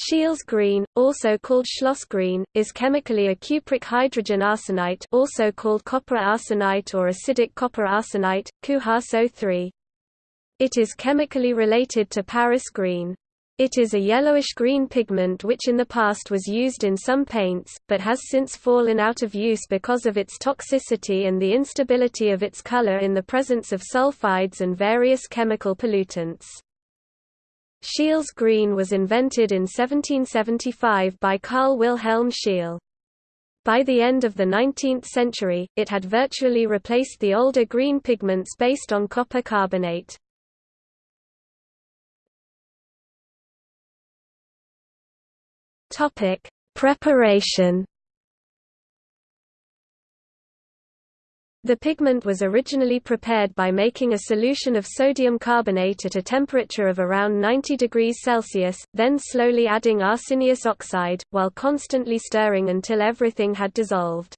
Scheele's green, also called Schloss green, is chemically a cupric hydrogen arsenite also called copper arsenite or acidic copper arsenite, CuHaSO3. It is chemically related to Paris green. It is a yellowish-green pigment which in the past was used in some paints, but has since fallen out of use because of its toxicity and the instability of its color in the presence of sulfides and various chemical pollutants. Scheele's green was invented in 1775 by Carl Wilhelm Scheele. By the end of the 19th century, it had virtually replaced the older green pigments based on copper carbonate. Preparation The pigment was originally prepared by making a solution of sodium carbonate at a temperature of around 90 degrees Celsius, then slowly adding arsenious oxide, while constantly stirring until everything had dissolved.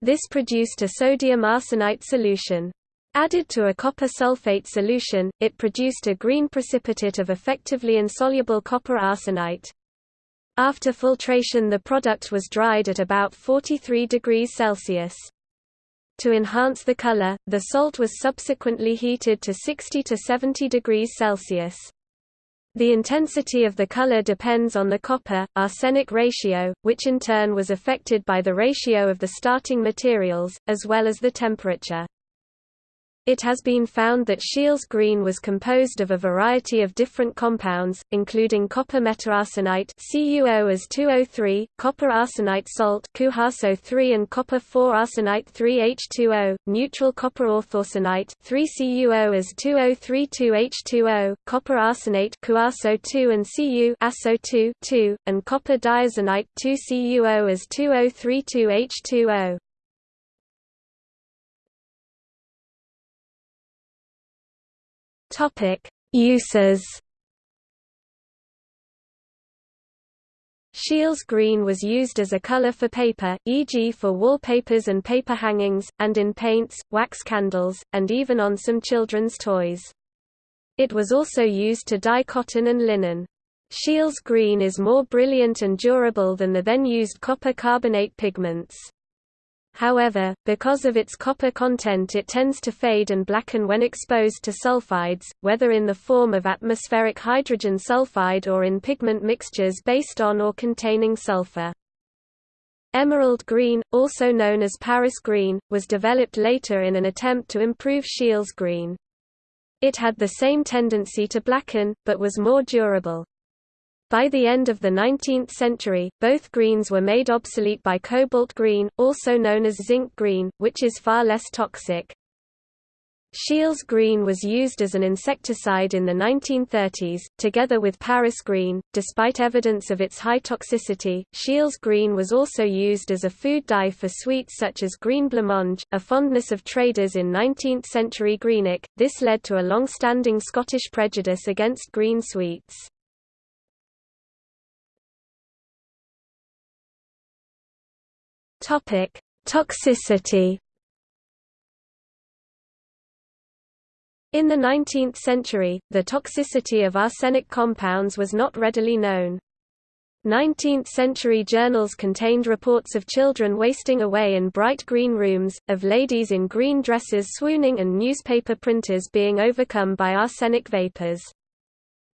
This produced a sodium arsenite solution. Added to a copper sulfate solution, it produced a green precipitate of effectively insoluble copper arsenite. After filtration the product was dried at about 43 degrees Celsius. To enhance the color, the salt was subsequently heated to 60 to 70 degrees Celsius. The intensity of the color depends on the copper-arsenic ratio, which in turn was affected by the ratio of the starting materials, as well as the temperature. It has been found that Scheele's green was composed of a variety of different compounds, including copper metaarsenite CuO as 2O3, copper arsenite salt CuHaSO3 and copper 4-arsenite 3H2O, neutral copper orthoarsenite 3CuO as 2O32H2O, copper arsenate CuASO2 and Cu ASO2 2, and copper diarsenite 2CuO as 2O32H2O. Topic: Uses. Scheele's green was used as a color for paper, e.g. for wallpapers and paper hangings, and in paints, wax candles, and even on some children's toys. It was also used to dye cotton and linen. Scheele's green is more brilliant and durable than the then used copper carbonate pigments. However, because of its copper content it tends to fade and blacken when exposed to sulfides, whether in the form of atmospheric hydrogen sulfide or in pigment mixtures based on or containing sulfur. Emerald green, also known as Paris green, was developed later in an attempt to improve Scheele's green. It had the same tendency to blacken, but was more durable. By the end of the 19th century, both greens were made obsolete by cobalt green, also known as zinc green, which is far less toxic. Scheele's green was used as an insecticide in the 1930s, together with Paris green. Despite evidence of its high toxicity, Scheele's green was also used as a food dye for sweets such as green blancmange, a fondness of traders in 19th century Greenock. This led to a long standing Scottish prejudice against green sweets. Topic: Toxicity. In the 19th century, the toxicity of arsenic compounds was not readily known. 19th-century journals contained reports of children wasting away in bright green rooms, of ladies in green dresses swooning and newspaper printers being overcome by arsenic vapors.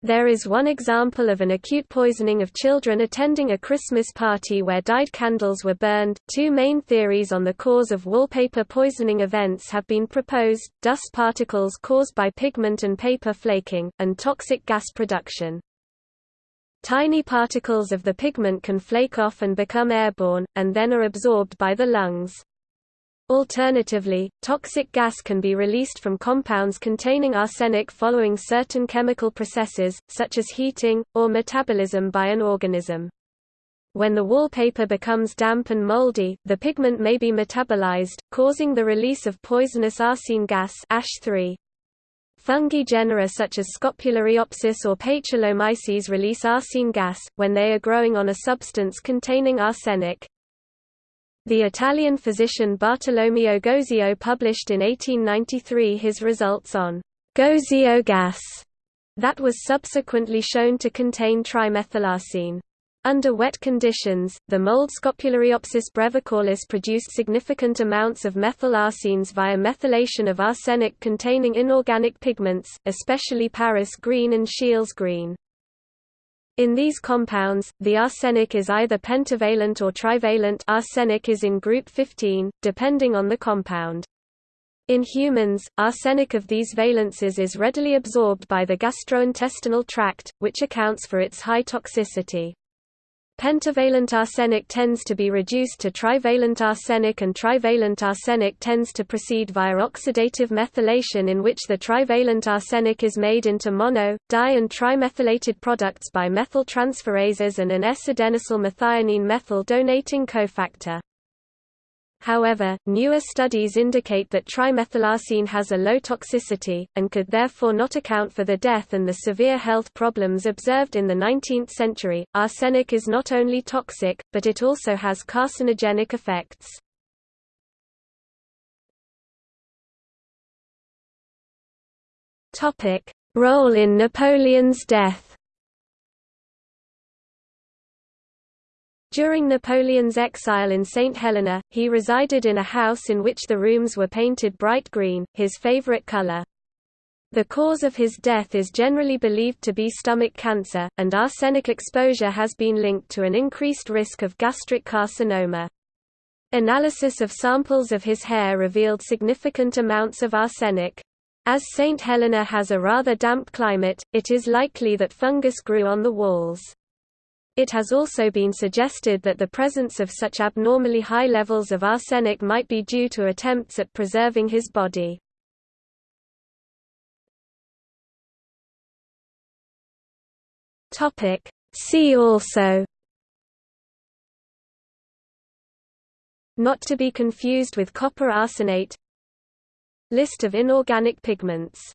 There is one example of an acute poisoning of children attending a Christmas party where dyed candles were burned. Two main theories on the cause of wallpaper poisoning events have been proposed dust particles caused by pigment and paper flaking, and toxic gas production. Tiny particles of the pigment can flake off and become airborne, and then are absorbed by the lungs. Alternatively, toxic gas can be released from compounds containing arsenic following certain chemical processes, such as heating, or metabolism by an organism. When the wallpaper becomes damp and moldy, the pigment may be metabolized, causing the release of poisonous arsine gas ash 3 Fungi genera such as Scopulariopsis or Paecilomyces release arsine gas, when they are growing on a substance containing arsenic. The Italian physician Bartolomeo Gozio published in 1893 his results on Gozio gas, that was subsequently shown to contain trimethylarsine. Under wet conditions, the mold Scopulariopsis brevicaulis produced significant amounts of methyl arsines via methylation of arsenic-containing inorganic pigments, especially Paris green and Scheele's green. In these compounds, the arsenic is either pentavalent or trivalent arsenic is in group 15, depending on the compound. In humans, arsenic of these valences is readily absorbed by the gastrointestinal tract, which accounts for its high toxicity. Pentavalent arsenic tends to be reduced to trivalent arsenic and trivalent arsenic tends to proceed via oxidative methylation in which the trivalent arsenic is made into mono, di and trimethylated products by methyltransferases and an S-adenosyl methionine methyl donating cofactor. However, newer studies indicate that trimethylarsine has a low toxicity, and could therefore not account for the death and the severe health problems observed in the 19th century. Arsenic is not only toxic, but it also has carcinogenic effects. Role in Napoleon's death. During Napoleon's exile in St. Helena, he resided in a house in which the rooms were painted bright green, his favorite color. The cause of his death is generally believed to be stomach cancer, and arsenic exposure has been linked to an increased risk of gastric carcinoma. Analysis of samples of his hair revealed significant amounts of arsenic. As St. Helena has a rather damp climate, it is likely that fungus grew on the walls. It has also been suggested that the presence of such abnormally high levels of arsenic might be due to attempts at preserving his body. See also. Not to be confused with copper arsenate. List of inorganic pigments